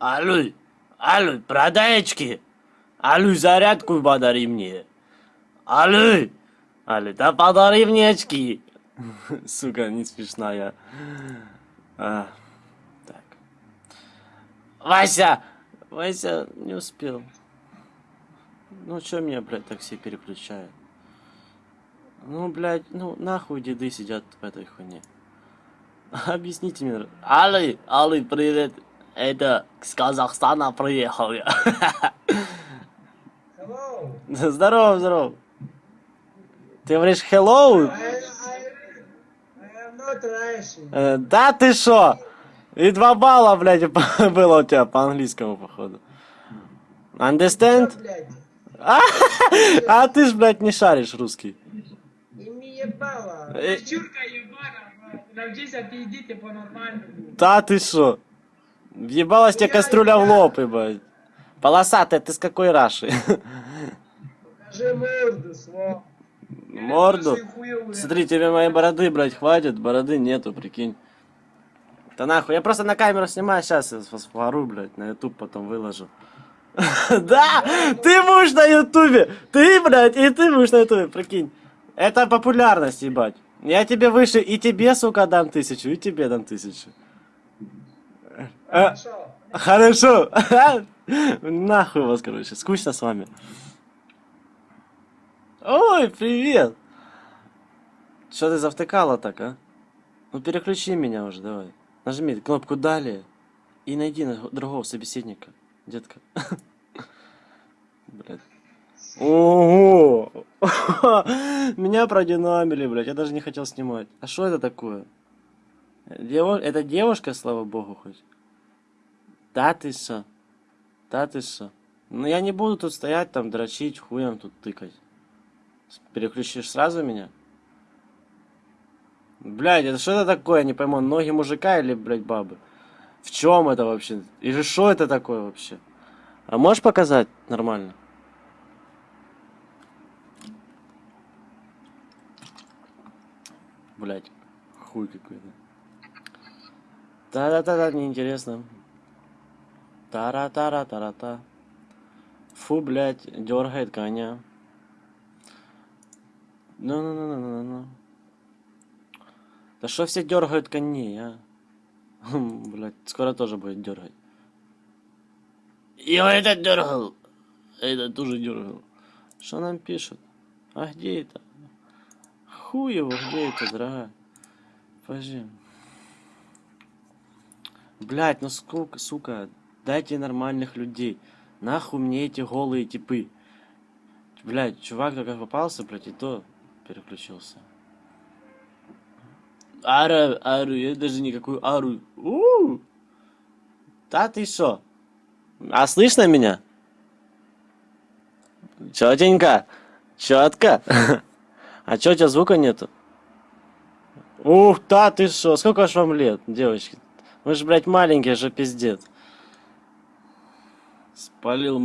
Алло, алло, продай очки. Алло, зарядку подари мне. Алло, алло, да подари мне очки. Сука, не смешная. А, так. Вася! Вася не успел. Ну чё меня, блядь, так все переключают? Ну, блядь, ну нахуй деды сидят в этой хуйне. Объясните мне. Али, Али, привет. Это с Казахстана приехал я. Hello. Здорово, здорово. Ты говоришь hello? I, I, I am not Russian. Э, да ты шо? И два балла, блядь, было у тебя по английскому, походу. Understand? Блядь. А ты ж, блядь, не шаришь русский. Э. Да ты шо? Въебалась тебе кастрюля в лоб, ебать. Полосатая, ты с какой раши? Покажи морду, свол. Морду? Ваши хуёвые. Смотри, тебе моей бороды, блядь, хватит, бороды нету, прикинь. Да нахуй, я просто на камеру снимаю, сейчас я сфотографирую, блядь, на ютуб потом выложу. Да, ты будешь на ютубе, ты, блядь, и ты будешь на ютубе, прикинь. Это популярность, ебать. Я тебе выше, и тебе, сука, дам тысячу, и тебе дам тысячу. А, Хорошо. Нахуй вас, короче. Скучно с вами. Ой, привет. Что ты завтыкала так, а? Ну переключи меня уже, давай. Нажми кнопку далее и найди на- другого собеседника, детка. Блядь. Ого! Меня продинамили, блядь. Я даже не хотел снимать. А что это такое? Дево... Это девушка, слава богу, хоть? Да ты что? Да ты что? Ну я не буду тут стоять, там, дрочить, хуем тут тыкать. Переключишь сразу меня? Блядь, это что это такое, я не пойму, ноги мужика или, блядь, бабы? В чем это вообще? Или что это такое вообще? А можешь показать нормально? Блядь, хуй какой-то. Да-да-да, неинтересно. Тара-тара-тара-та. Фу, блядь, дергает коня. Ну-ну-ну-ну-ну-ну. Да что все дергают коней, а? Хм, Блядь, скоро тоже будет дергать. Я этот дергал. Это тоже дергал. Что нам пишут? А где это? Хуй его, где это, дорогая? Подожди. Блять, ну сколько, сука, дайте нормальных людей. Нахуй мне эти голые типы. Блять, чувак только попался, блять, и то переключился. Ара, ару, я даже никакую ару. у Да ты шо? А слышно меня? Чётенько, чётко. А чё, у тебя звука нету? Ух, да ты шо, сколько ж вам лет, девочки? Вы же, блядь, маленькие же пиздец. Спалил.